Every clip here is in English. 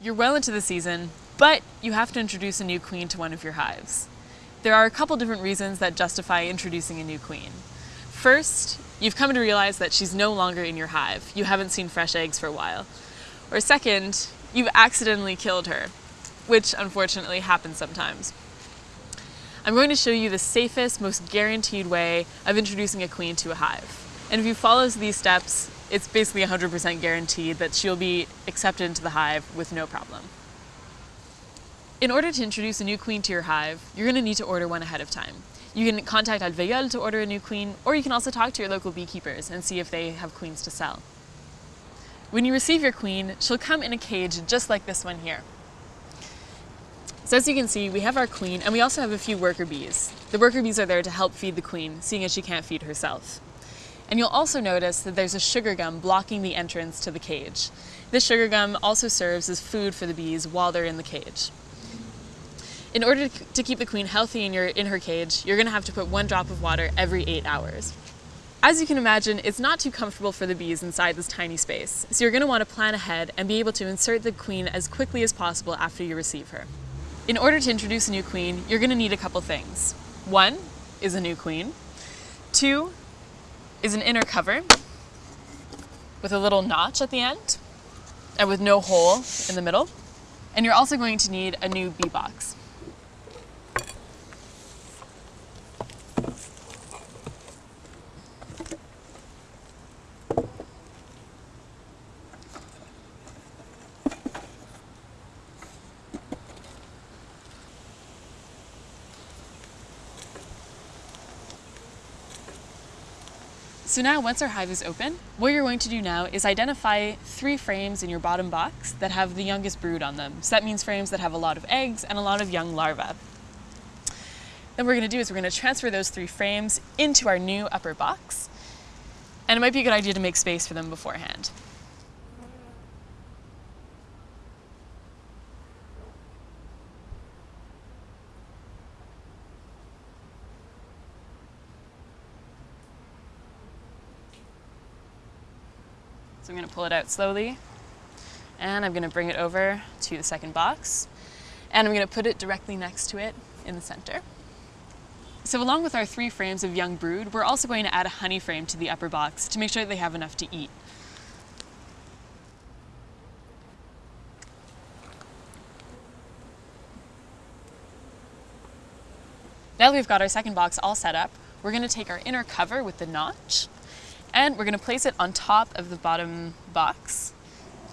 You're well into the season, but you have to introduce a new queen to one of your hives. There are a couple different reasons that justify introducing a new queen. First, you've come to realize that she's no longer in your hive. You haven't seen fresh eggs for a while. Or second, you've accidentally killed her, which unfortunately happens sometimes. I'm going to show you the safest, most guaranteed way of introducing a queen to a hive. And if you follow these steps, it's basically 100% guaranteed that she'll be accepted into the hive with no problem. In order to introduce a new queen to your hive, you're going to need to order one ahead of time. You can contact Alvéole to order a new queen, or you can also talk to your local beekeepers and see if they have queens to sell. When you receive your queen, she'll come in a cage just like this one here. So as you can see, we have our queen and we also have a few worker bees. The worker bees are there to help feed the queen, seeing as she can't feed herself. And you'll also notice that there's a sugar gum blocking the entrance to the cage. This sugar gum also serves as food for the bees while they're in the cage. In order to keep the queen healthy in, your, in her cage, you're going to have to put one drop of water every eight hours. As you can imagine, it's not too comfortable for the bees inside this tiny space, so you're going to want to plan ahead and be able to insert the queen as quickly as possible after you receive her. In order to introduce a new queen, you're going to need a couple things. One is a new queen. Two is an inner cover with a little notch at the end and with no hole in the middle. And you're also going to need a new bee box. So now once our hive is open, what you're going to do now is identify three frames in your bottom box that have the youngest brood on them. So that means frames that have a lot of eggs and a lot of young larvae. Then what we're going to do is we're going to transfer those three frames into our new upper box. And it might be a good idea to make space for them beforehand. So I'm going to pull it out slowly and I'm going to bring it over to the second box and I'm going to put it directly next to it in the center. So along with our three frames of young brood, we're also going to add a honey frame to the upper box to make sure that they have enough to eat. Now that we've got our second box all set up, we're going to take our inner cover with the notch and we're going to place it on top of the bottom box,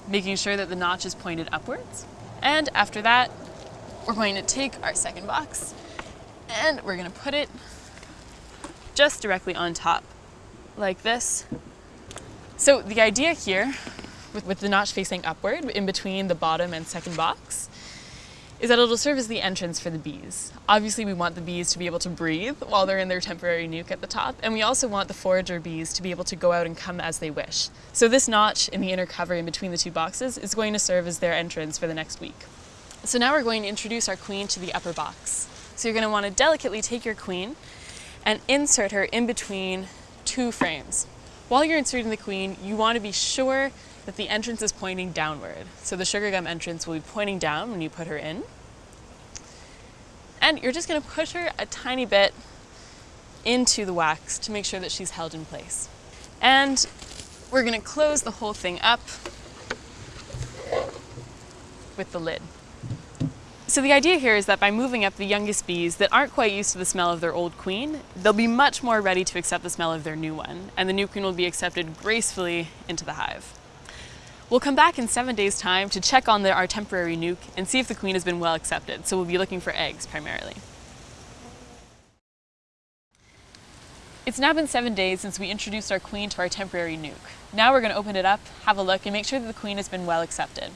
making sure that the notch is pointed upwards. And after that, we're going to take our second box and we're going to put it just directly on top, like this. So the idea here, with, with the notch facing upward in between the bottom and second box, is that it'll serve as the entrance for the bees. Obviously we want the bees to be able to breathe while they're in their temporary nuc at the top, and we also want the forager bees to be able to go out and come as they wish. So this notch in the inner cover in between the two boxes is going to serve as their entrance for the next week. So now we're going to introduce our queen to the upper box. So you're going to want to delicately take your queen and insert her in between two frames. While you're inserting the queen, you want to be sure that the entrance is pointing downward. So the sugar gum entrance will be pointing down when you put her in. And you're just going to push her a tiny bit into the wax to make sure that she's held in place. And we're going to close the whole thing up with the lid. So the idea here is that by moving up the youngest bees that aren't quite used to the smell of their old queen, they'll be much more ready to accept the smell of their new one, and the new queen will be accepted gracefully into the hive. We'll come back in seven days' time to check on the, our temporary nuc and see if the queen has been well accepted, so we'll be looking for eggs primarily. It's now been seven days since we introduced our queen to our temporary nuc. Now we're going to open it up, have a look, and make sure that the queen has been well accepted.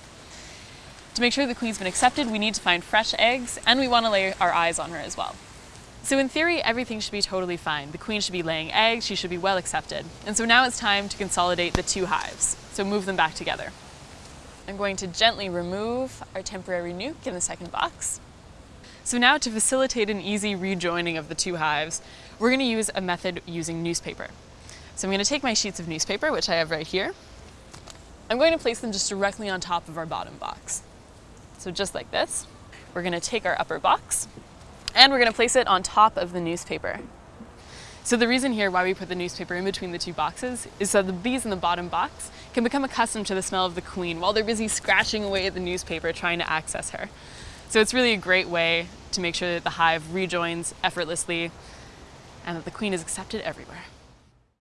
To make sure the queen's been accepted, we need to find fresh eggs, and we want to lay our eyes on her as well. So in theory, everything should be totally fine. The queen should be laying eggs, she should be well accepted. And so now it's time to consolidate the two hives. So move them back together. I'm going to gently remove our temporary nuc in the second box. So now to facilitate an easy rejoining of the two hives, we're going to use a method using newspaper. So I'm going to take my sheets of newspaper, which I have right here. I'm going to place them just directly on top of our bottom box. So just like this, we're gonna take our upper box and we're gonna place it on top of the newspaper. So the reason here why we put the newspaper in between the two boxes is so the bees in the bottom box can become accustomed to the smell of the queen while they're busy scratching away at the newspaper trying to access her. So it's really a great way to make sure that the hive rejoins effortlessly and that the queen is accepted everywhere.